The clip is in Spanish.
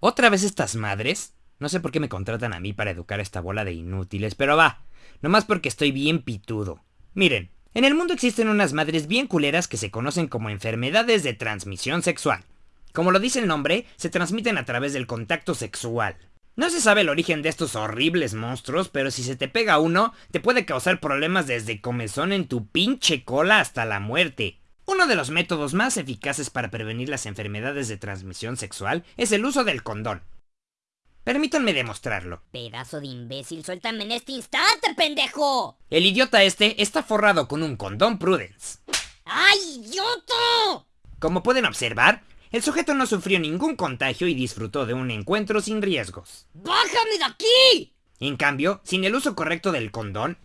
¿Otra vez estas madres? No sé por qué me contratan a mí para educar a esta bola de inútiles, pero va, nomás porque estoy bien pitudo. Miren, en el mundo existen unas madres bien culeras que se conocen como enfermedades de transmisión sexual. Como lo dice el nombre, se transmiten a través del contacto sexual. No se sabe el origen de estos horribles monstruos, pero si se te pega uno, te puede causar problemas desde comezón en tu pinche cola hasta la muerte. Uno de los métodos más eficaces para prevenir las enfermedades de transmisión sexual es el uso del condón. Permítanme demostrarlo. Pedazo de imbécil, suéltame en este instante, pendejo. El idiota este está forrado con un condón Prudence. ¡Ay, idiota! Como pueden observar, el sujeto no sufrió ningún contagio y disfrutó de un encuentro sin riesgos. ¡Bájame de aquí! En cambio, sin el uso correcto del condón,